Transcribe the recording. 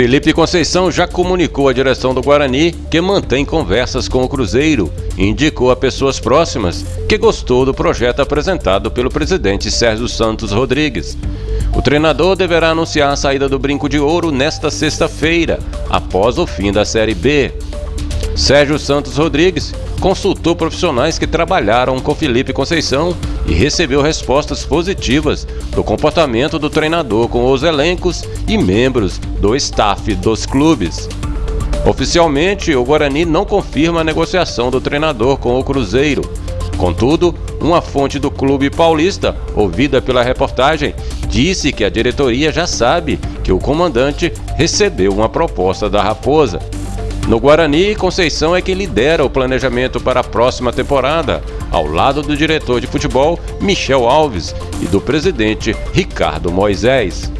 Felipe Conceição já comunicou à direção do Guarani que mantém conversas com o Cruzeiro e indicou a pessoas próximas que gostou do projeto apresentado pelo presidente Sérgio Santos Rodrigues. O treinador deverá anunciar a saída do Brinco de Ouro nesta sexta-feira, após o fim da Série B. Sérgio Santos Rodrigues consultou profissionais que trabalharam com Felipe Conceição e recebeu respostas positivas do comportamento do treinador com os elencos e membros do staff dos clubes. Oficialmente, o Guarani não confirma a negociação do treinador com o Cruzeiro. Contudo, uma fonte do clube paulista, ouvida pela reportagem, disse que a diretoria já sabe que o comandante recebeu uma proposta da Raposa. No Guarani, Conceição é quem lidera o planejamento para a próxima temporada, ao lado do diretor de futebol Michel Alves e do presidente Ricardo Moisés.